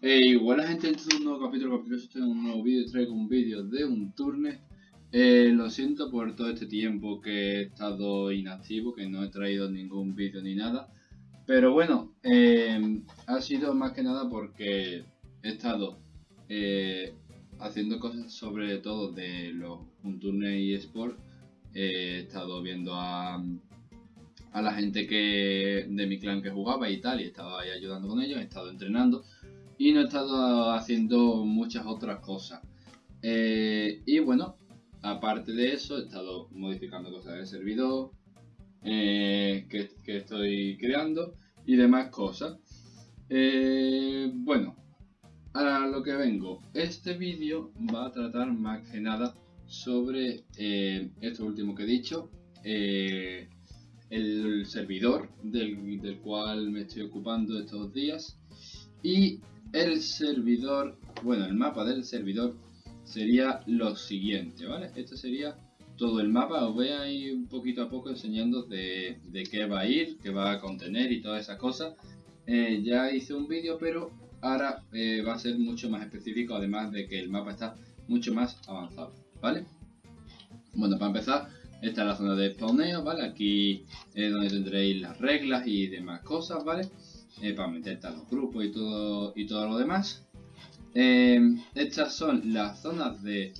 Hey, buena gente, este es un nuevo capítulo, capítulo este es un nuevo vídeo, traigo un vídeo de un turne. Eh, lo siento por todo este tiempo que he estado inactivo, que no he traído ningún vídeo ni nada. Pero bueno, eh, ha sido más que nada porque he estado eh, haciendo cosas sobre todo de los turne y sport. he estado viendo a, a la gente que de mi clan que jugaba y tal, y estaba ahí ayudando con ellos, he estado entrenando y no he estado haciendo muchas otras cosas. Eh, y bueno, aparte de eso, he estado modificando cosas del servidor eh, que, estoy creando y demás cosas. Eh, bueno, a lo que vengo. Este vídeo va a tratar más que nada sobre esto último que he dicho. el servidor del, del cual me estoy ocupando estos días y el servidor, bueno, el mapa del servidor sería lo siguiente, ¿vale? Esto sería todo el mapa, os voy a ir un poquito a poco enseñando de, qué va a ir, qué va a contener y todas esas cosas. Eh, ya hice un vídeo, pero ahora eh, va a ser mucho más específico, además de que el mapa está mucho más avanzado, ¿vale? Bueno, para empezar, esta es la zona de spawneo, ¿vale? Aquí es donde tendréis las reglas y demás cosas, ¿vale? Eh, para meterte a los grupos y todo, y todo lo demás. Eh, estas son las zonas de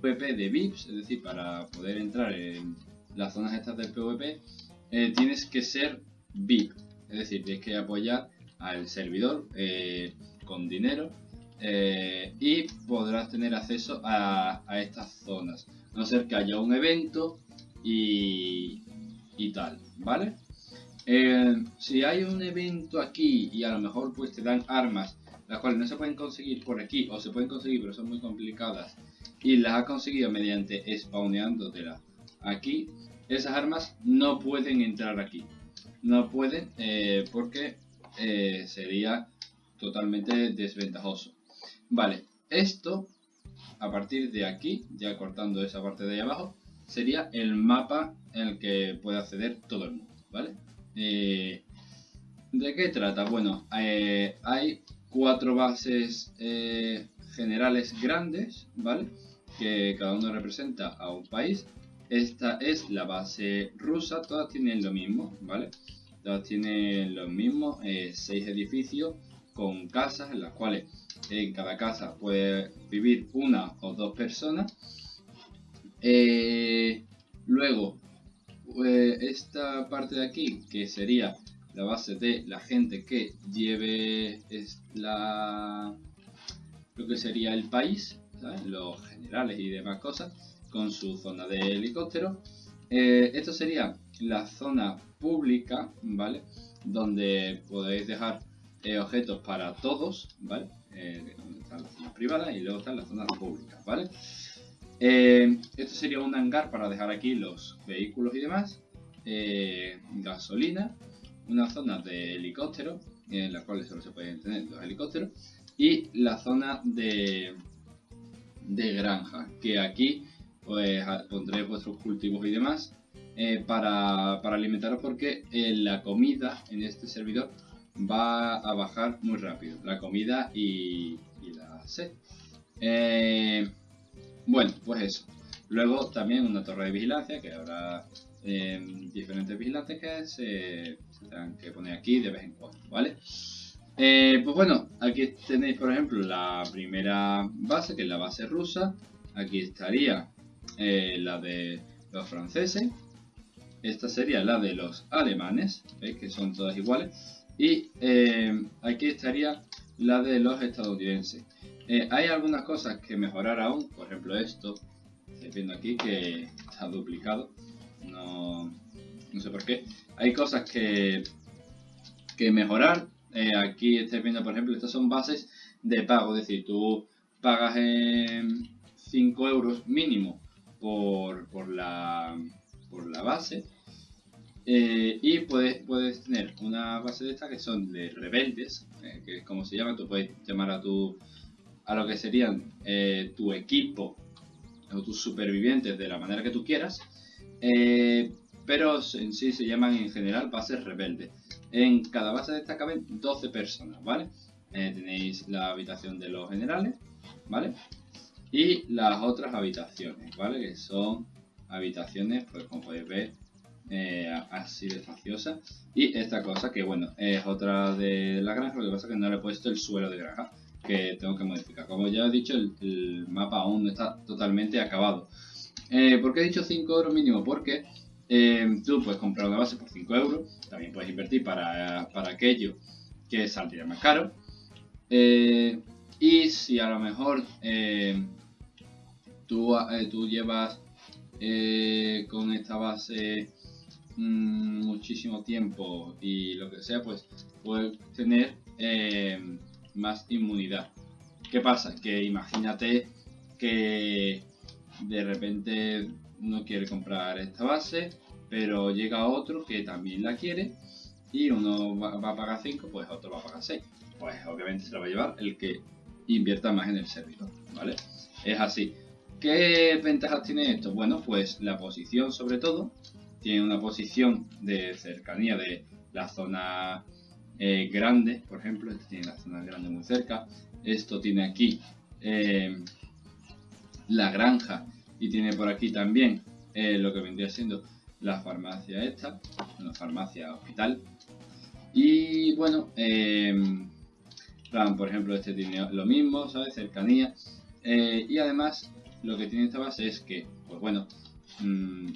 PvP de VIPs, es decir, para poder entrar en las zonas estas del PvP eh, tienes que ser VIP, es decir, tienes que apoyar al servidor con dinero y podrás tener acceso a, estas zonas, a no ser que haya un evento y, y tal, ¿vale? Eh, si hay un evento aquí y a lo mejor pues te dan armas, las cuales no se pueden conseguir por aquí, o se pueden conseguir pero son muy complicadas, y las has conseguido mediante spawneándotelas aquí, esas armas no pueden entrar aquí. No pueden eh, porque eh, sería totalmente desventajoso. Vale, esto a partir de aquí, ya cortando esa parte de ahí abajo, sería el mapa en el que puede acceder todo el mundo, ¿vale? Eh, ¿De qué trata? Bueno, eh, hay cuatro bases eh, generales grandes, ¿vale? Que cada uno representa a un país. Esta es la base rusa, todas tienen lo mismo, ¿vale? Todas tienen lo mismo, seis edificios con casas en las cuales en cada casa puede vivir una o dos personas. luego, pues, esta parte de aquí, que sería la base de la gente que lleve la, lo que sería el país, los generales y demás cosas, con su zona de helicóptero. Eh, esto sería la zona pública, ¿vale? Donde podéis dejar eh, objetos para todos, ¿vale? Eh, están las zonas privadas y luego están las zonas públicas, ¿vale? Eh, esto sería un hangar para dejar aquí los vehículos y demás. Eh, gasolina. Una zona de helicóptero, en la cual solo se pueden tener los helicópteros. Y la zona de, de granja, que aquí pues pondréis vuestros cultivos y demás eh, para, alimentaros porque la comida en este servidor va a bajar muy rápido. La comida y, y la sed. Bueno, pues eso. Luego también una torre de vigilancia, que habrá em, diferentes vigilantes que se, tendrán que poner aquí de vez en cuando, ¿vale? Eh, pues bueno, aquí tenéis por ejemplo la primera base, que es la base rusa. Aquí estaría eh, la de los franceses. Esta sería la de los alemanes, ¿veis? que son todas iguales. Y aquí estaría la de los estadounidenses. Eh, hay algunas cosas que mejorar aún, por ejemplo esto, estoy viendo aquí que está duplicado, no, no sé por qué. Hay cosas que, que mejorar, eh, aquí estáis viendo por ejemplo, estas son bases de pago, es decir, tú pagas 5 euros mínimo por, por, la, por la base eh, y puedes, puedes tener una base de estas que son de rebeldes, que es como se llama, tú puedes llamar a tu a lo que serían eh, tu equipo o tus supervivientes de la manera que tú quieras, eh, pero en sí se llaman en general bases rebeldes. En cada base de esta caben 12 personas, ¿vale? eh, tenéis la habitación de los generales, ¿vale? Y las otras habitaciones, ¿vale? Que son habitaciones, pues como podéis ver, así de espaciosa. Y esta cosa que, bueno, es otra de la granja, lo que pasa es que no le he puesto el suelo de granja, que tengo que modificar. Como ya he dicho, el, mapa aún no está totalmente acabado. Eh, ¿Por qué he dicho 5 euros mínimo? Porque eh, tú puedes comprar una base por 5 euros, también puedes invertir para, para aquello que saldría más caro. Eh, y si a lo mejor eh, tú, tú, llevas con esta base mm, muchísimo tiempo y lo que sea, pues puedes tener más inmunidad. ¿Qué pasa? Que imagínate que de repente uno quiere comprar esta base, pero llega otro que también la quiere y uno va, a pagar 5, pues otro va a pagar 6. Pues obviamente se lo va a llevar el que invierta más en el servidor, ¿vale? Es así. ¿Qué ventajas tiene esto? Bueno, pues la posición sobre todo. Tiene una posición de cercanía de la zona eh, grande, por ejemplo. Este tiene la zona grande muy cerca. Esto tiene aquí eh, la granja y tiene por aquí también eh, lo que vendría siendo la farmacia esta, una farmacia hospital. Y bueno, por ejemplo, este tiene lo mismo, ¿sabes? Cercanía. Y además, lo que tiene esta base es que, pues bueno, mmm,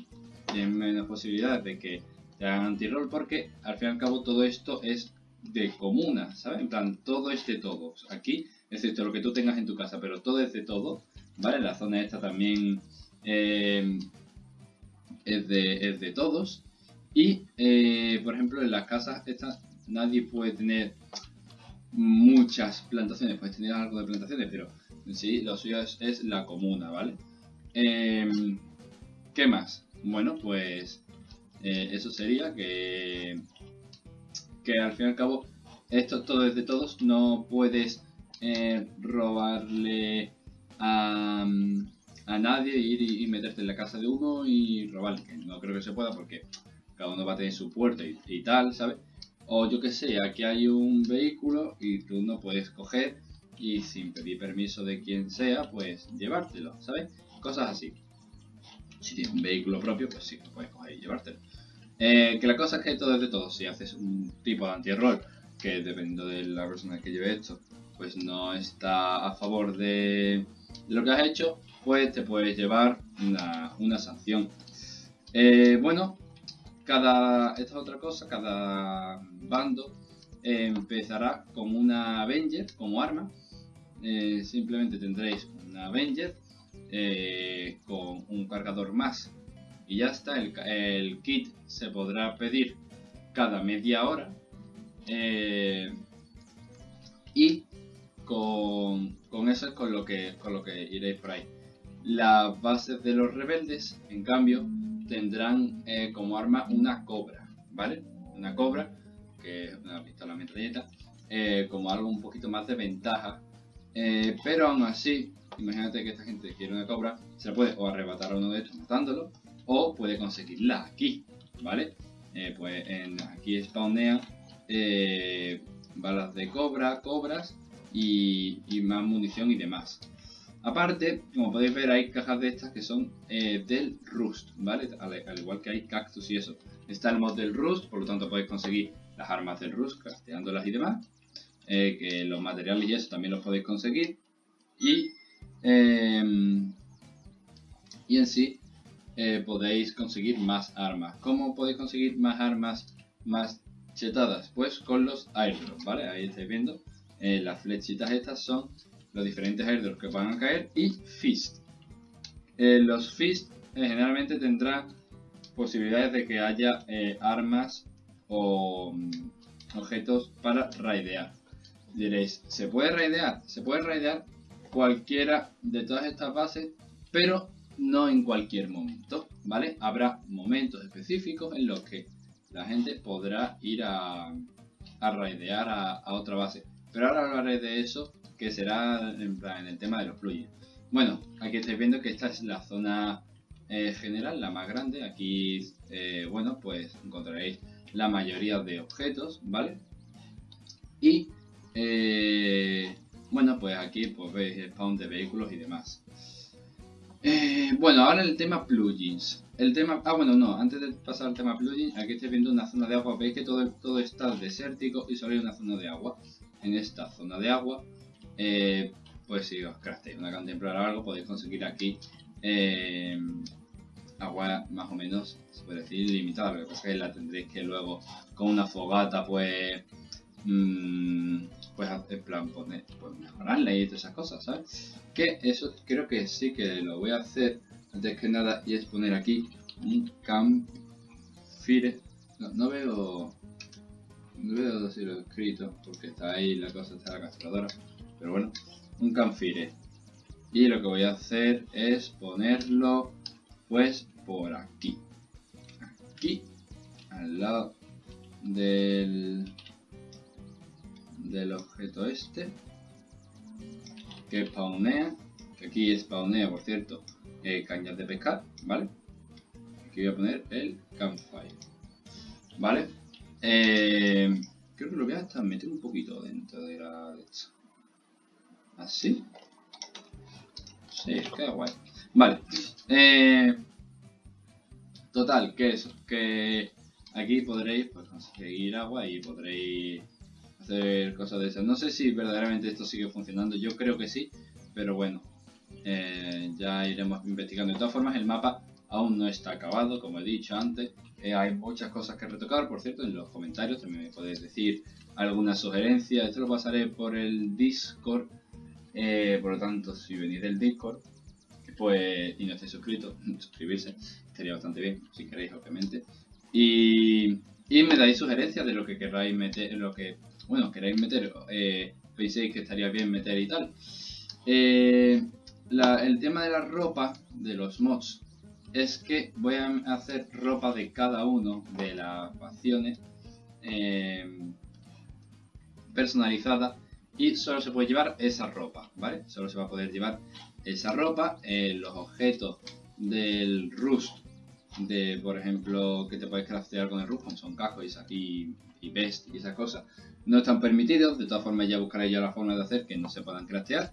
tienen menos posibilidades de que te hagan anti-roll porque al fin y al cabo todo esto es de comuna, ¿sabes? En plan, todo es de todos. Aquí, excepto lo que tú tengas en tu casa, pero todo es de todo, ¿vale? La zona esta también eh, es, de, es de todos. Y, eh, por ejemplo, en las casas estas nadie puede tener muchas plantaciones, puedes tener algo de plantaciones, pero en sí lo suyo es, la comuna, ¿vale? Em, ¿Qué más? Bueno, pues eh, eso sería que, que al fin y al cabo esto todo es de todos, no puedes eh, robarle a, a nadie, ir y, meterte en la casa de uno y robarle, no creo que se pueda porque cada uno va a tener su puerta y, tal, ¿sabes? O yo que sé, aquí hay un vehículo y tú no puedes coger y sin pedir permiso de quien sea, pues llevártelo, ¿sabes? Cosas así. Si tienes un vehículo propio, pues sí, puedes coger y llevártelo. Eh, que la cosa es que todo es de todo. Si haces un tipo de anti-error, que dependiendo de la persona que lleve esto, pues no está a favor de, lo que has hecho, pues te puedes llevar una, sanción. Eh, bueno, cada, esta es otra cosa, cada bando empezará con una Avenger como arma. Eh, simplemente tendréis una Avenger eh, con un cargador más y ya está. El, kit se podrá pedir cada media hora eh, y con, eso es con lo que con lo que iréis por ahí. Las bases de los rebeldes, en cambio, tendrán eh, como arma una cobra, ¿vale? Una cobra, que es una pistola metralleta, eh, como algo un poquito más de ventaja. Pero aún así, imagínate que esta gente quiere una cobra, se la puede o arrebatar a uno de estos matándolo, o puede conseguirla aquí, ¿vale? pues en, aquí spawnean balas de cobra, cobras y más munición y demás. Aparte, como podéis ver, hay cajas de estas que son eh, del Rust, ¿vale? Al, igual que hay cactus y eso. Está el mod del Rust, por lo tanto podéis conseguir las armas del Rust, casteándolas y demás. Eh, que los materiales y eso también los podéis conseguir. Y, y en sí, eh, podéis conseguir más armas. ¿Cómo podéis conseguir más armas más chetadas? Pues con los airdrops, ¿vale? Ahí estáis viendo. las flechitas estas son los diferentes airdrops que van a caer y Fist. Eh, los Fist eh, generalmente tendrán posibilidades de que haya eh, armas o mm, objetos para raidear. Diréis, ¿se puede raidear? Se puede raidear cualquiera de todas estas bases, pero no en cualquier momento, ¿vale? Habrá momentos específicos en los que la gente podrá ir a, a raidear a, otra base. Pero ahora hablaré de eso que será en, el tema de los plugins. Bueno, aquí estáis viendo que esta es la zona eh, general, la más grande. Aquí, eh, bueno, pues encontraréis la mayoría de objetos, ¿vale? Y Eh, bueno, pues aquí pues veis spawn de vehículos y demás. Eh, bueno, ahora el tema plugins. El tema... Ah, bueno, no. Antes de pasar al tema plugins, aquí estoy viendo una zona de agua. Veis que todo, todo está desértico y solo hay una zona de agua. En esta zona de agua, eh, pues si os crafteáis una cantimplora o algo, podéis conseguir aquí eh, agua más o menos, se puede decir, limitada. Lo que la tendréis que luego con una fogata, pues... Mmm, pues en plan poner, pues mejorarla y todas esas cosas, ¿sabes? Que eso creo que sí que lo voy a hacer antes que nada y es poner aquí un campfire. No, no veo no veo si lo he escrito porque está ahí la cosa está la castradora, pero bueno, un campfire. Y lo que voy a hacer es ponerlo pues por aquí. Aquí al lado del del objeto este que spawnea que aquí spawnea por cierto eh, cañas de pescar vale aquí voy a poner el campfire vale eh, creo que lo voy a hasta meter un poquito dentro de la de así sí queda guay. Vale eh, total que eso que aquí podréis pues, conseguir agua y podréis cosas de esas. No sé si verdaderamente esto sigue funcionando, yo creo que sí, pero bueno, eh, ya iremos investigando. De todas formas, el mapa aún no está acabado, como he dicho antes. Eh, hay muchas cosas que retocar, por cierto, en los comentarios también me podéis decir alguna sugerencia. Esto lo pasaré por el Discord, eh, por lo tanto, si venís del Discord pues, y no estáis suscritos, suscribirse estaría bastante bien, si queréis, obviamente. Y, y me dais sugerencias de lo que queráis meter, lo que bueno, queréis meter, eh, penséis que estaría bien meter y tal. Eh, el tema de la ropa, de los mods, es que voy a hacer ropa de cada uno de las facciones eh, personalizada y solo se puede llevar esa ropa, ¿vale? Solo se va a poder llevar esa ropa, los objetos del Rust, de por ejemplo, que te puedes craftear con el Rust, son cascos y, y best y esas cosas, no están permitidos, de todas formas ya buscaré yo la forma de hacer que no se puedan craftear.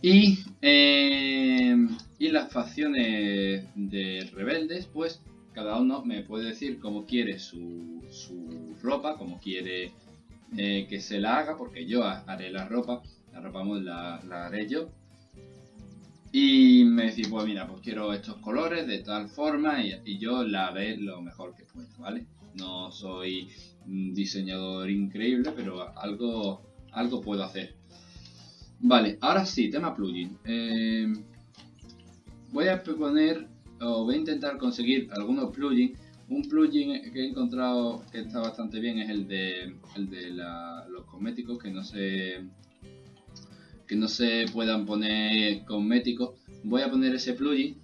Y, eh, y las facciones de rebeldes, pues cada uno me puede decir cómo quiere su, su ropa, cómo quiere eh, que se la haga, porque yo haré la ropa, la ropa la, la haré yo. Y me decís, pues mira, pues quiero estos colores de tal forma y, yo la haré lo mejor que pueda, ¿vale? No soy un diseñador increíble, pero algo, algo puedo hacer. Vale, ahora sí, tema plugin. Eh, voy a poner, o voy a intentar conseguir algunos plugins. Un plugin que he encontrado que está bastante bien es el de, el de los cosméticos, que no se que no se puedan poner cosméticos. Voy a poner ese plugin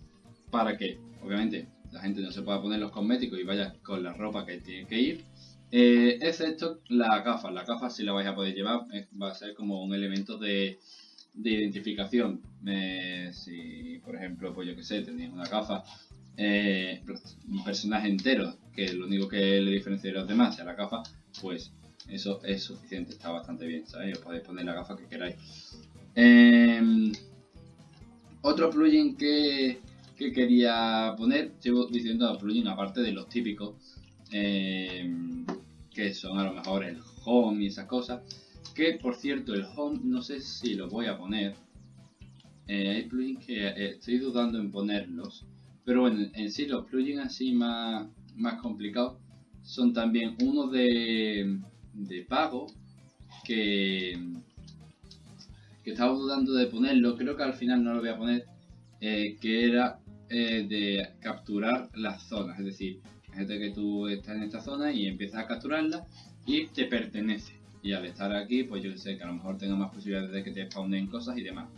para que, obviamente, la gente no se pueda poner los cosméticos y vaya con la ropa que tiene que ir. Eh, excepto las gafas, las gafas si la vais a poder llevar, va a ser como un elemento de, identificación. Eh, si, por ejemplo, pues yo que sé, tenéis una gafa, eh, un personaje entero, que lo único que le diferencia de los demás sea la gafa, pues eso es suficiente, está bastante bien, ¿sabéis? Os podéis poner la gafa que queráis. Otro plugin que, que quería poner, sigo diciendo plugin aparte de los típicos, eh, que son a lo mejor el home y esas cosas. Que por cierto, el home no sé si lo voy a poner. Eh, hay plugins que eh, estoy dudando en ponerlos. Pero bueno, en sí los plugins así más, más complicados son también uno de, de pago que, estaba dudando de ponerlo. Creo que al final no lo voy a poner. que era de capturar las zonas. Es decir, Fíjate que tú estás en esta zona y empiezas a capturarla y te pertenece. Y al estar aquí, pues yo sé que a lo mejor tengo más posibilidades de que te spawnen cosas y demás.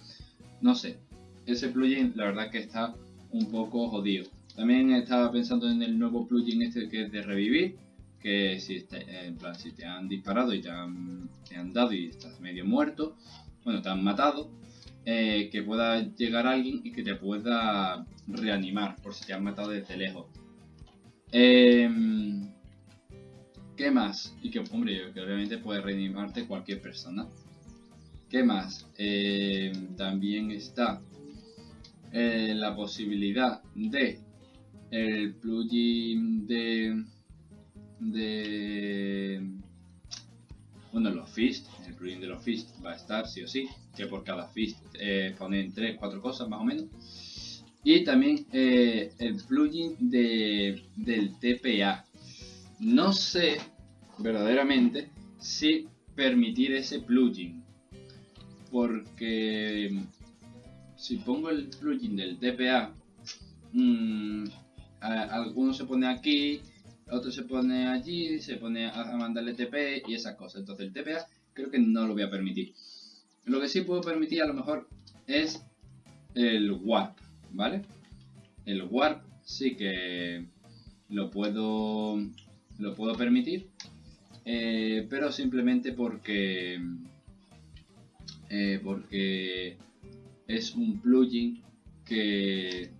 No sé, ese plugin la verdad que está un poco jodido. También estaba pensando en el nuevo plugin este que es de revivir, que si, eh, en plan, si te han disparado y te te han dado y estás medio muerto, bueno, te han matado, eh, que pueda llegar alguien y que te pueda reanimar por si te han matado desde lejos. Eh, ¿Qué más? Y que, hombre, que obviamente puede reanimarte cualquier persona. ¿Qué más? Eh, también está eh, la posibilidad de el plugin de de bueno los fist el plugin de los fist va a estar sí o sí que por cada fist eh, ponen 3 4 cosas más o menos. Y también eh, el plugin de, del TPA no sé verdaderamente si permitir ese plugin porque si pongo el plugin del TPA mmm, alguno se pone aquí, otro se pone allí, se pone a mandarle TP y esas cosas. Entonces el TPA creo que no lo voy a permitir. Lo que sí puedo permitir a lo mejor es el Warp, ¿vale? El Warp sí que lo puedo, lo puedo permitir, eh, pero simplemente porque, eh, porque es un plugin que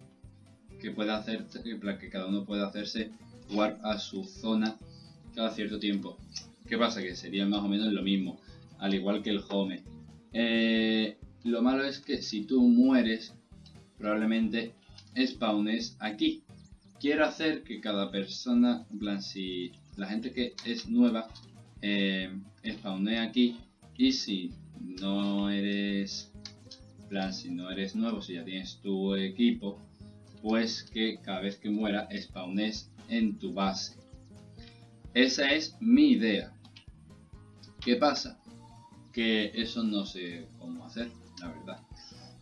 que pueda hacer que cada uno pueda hacerse warp a su zona cada cierto tiempo. ¿Qué pasa? Que sería más o menos lo mismo, al igual que el home. Eh, lo malo es que si tú mueres, probablemente spawnes aquí. Quiero hacer que cada persona, en plan, si la gente que es nueva, eh, aquí. Y si no eres, plan, si no eres nuevo, si ya tienes tu equipo, pues que cada vez que muera spawnes en tu base. Esa es mi idea. ¿Qué pasa? Que eso no sé cómo hacer, la verdad.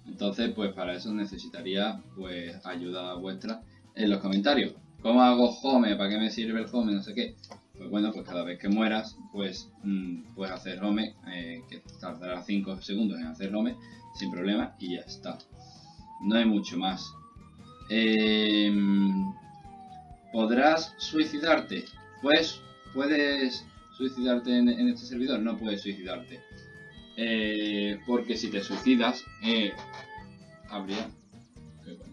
Entonces, pues para eso necesitaría pues ayuda vuestra en los comentarios. ¿Cómo hago home? ¿Para qué me sirve el home? No sé qué. Pues bueno, pues cada vez que mueras, pues mm, puedes hacer home, eh, que tardará 5 segundos en hacer home, sin problema, y ya está. No hay mucho más. Em, ¿Podrás suicidarte? Pues puedes suicidarte en, este servidor, no puedes suicidarte. Eh, porque si te suicidas, eh, habría...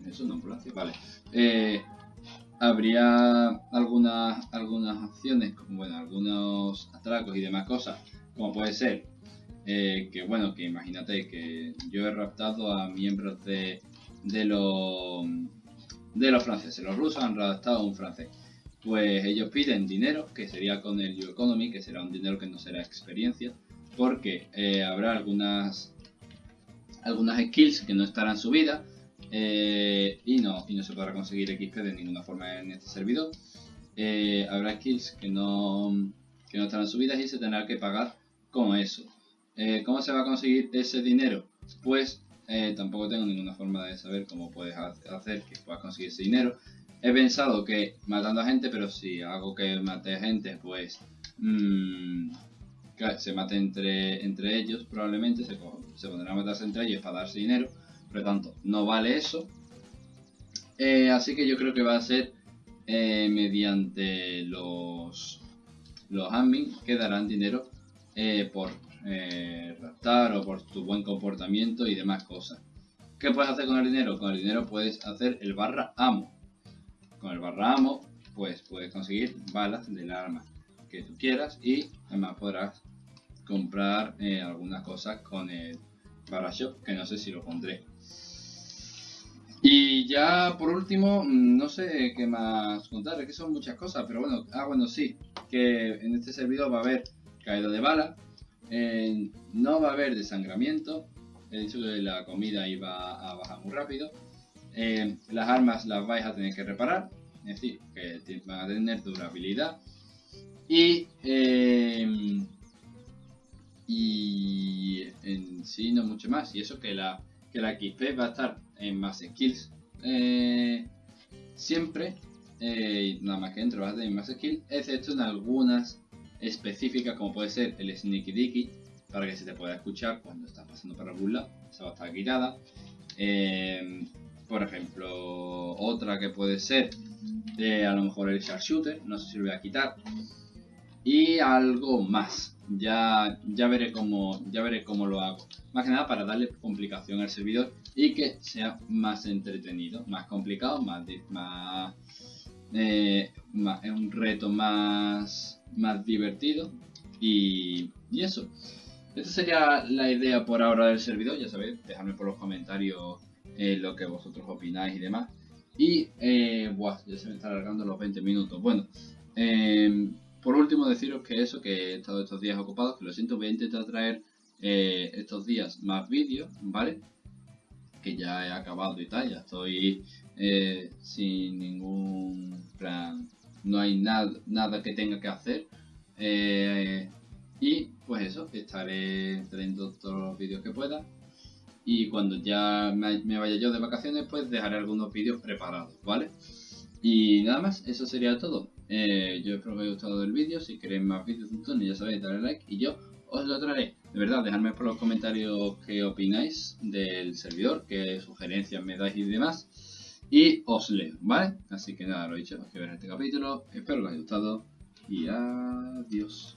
Eso no vale. Eh, habría algunas, algunas acciones, bueno, algunos atracos y demás cosas, como puede ser que, bueno, que imagínate que yo he raptado a miembros de, de los de los franceses. Los rusos han redactado un francés. Pues ellos piden dinero, que sería con el You Economy, que será un dinero que no será experiencia, porque eh, habrá algunas algunas skills que no estarán subidas eh, y, no, y no se podrá conseguir XP de ninguna forma en este servidor. Eh, habrá skills que no, que no estarán subidas y se tendrá que pagar con eso. ¿Cómo se va a conseguir ese dinero? Pues eh, tampoco tengo ninguna forma de saber cómo puedes hacer que puedas conseguir ese dinero. He pensado que matando a gente, pero si hago que mate gente, pues mmm, se mate entre, entre ellos, probablemente se, se pondrán a matarse entre ellos para darse dinero. Por lo tanto, no vale eso. Eh, así que yo creo que va a ser eh, mediante los, los admin que darán dinero por eh, raptar o por tu buen comportamiento y demás cosas. ¿Qué puedes hacer con el dinero? Con el dinero puedes hacer el barra amo. Con el barra amo, pues puedes conseguir balas del arma que tú quieras y además podrás comprar eh, algunas cosas con el barra shop, que no sé si lo pondré. Y ya por último, mm, no sé qué más contar, es que son muchas cosas, pero bueno, ah bueno sí, que en este servidor va a haber caída de bala, eh, no va a haber desangramiento. He dicho que la comida iba a bajar muy rápido. Eh, las armas las vais a tener que reparar. Es decir, que van a tener durabilidad. Y, eh, y en sí no mucho más. Y eso que la, que la XP va a estar en más skills. siempre. nada más que dentro va a tener más skills. Excepto en algunas específica como puede ser el Sneaky Dicky para que se te pueda escuchar cuando estás pasando por algún lado, esa va a estar quitada. Eh, por ejemplo, otra que puede ser eh, a lo mejor el Sharpshooter, no sé si lo voy a quitar. Y algo más, ya, ya, veré cómo, ya veré cómo lo hago. Más que nada para darle complicación al servidor y que sea más entretenido, más complicado, más, más eh, es un reto más, más divertido y, y eso. Esta sería la idea por ahora del servidor, ya sabéis, dejadme por los comentarios eh, lo que vosotros opináis y demás. Y, eh, buah, ya se me están alargando los 20 minutos. Bueno, eh, por último deciros que eso, que he estado estos días ocupados, que lo siento, voy a intentar traer eh, estos días más vídeos, ¿vale? Que ya he acabado y tal, ya estoy sin ningún plan, no hay nada, nada que tenga que hacer. Eh, y pues eso, estaré trayendo todos los vídeos que pueda. Y cuando ya me, vaya yo de vacaciones, pues dejaré algunos vídeos preparados, ¿vale? Y nada más, eso sería todo. Eh, yo espero que os haya gustado el vídeo. Si queréis más vídeos de ya sabéis, darle like y yo os lo traeré. De verdad, dejadme por los comentarios qué opináis del servidor, qué sugerencias me dais y demás. Y os leo, ¿vale? Así que nada, lo dicho, os que ver este capítulo. Espero que os haya gustado y adiós.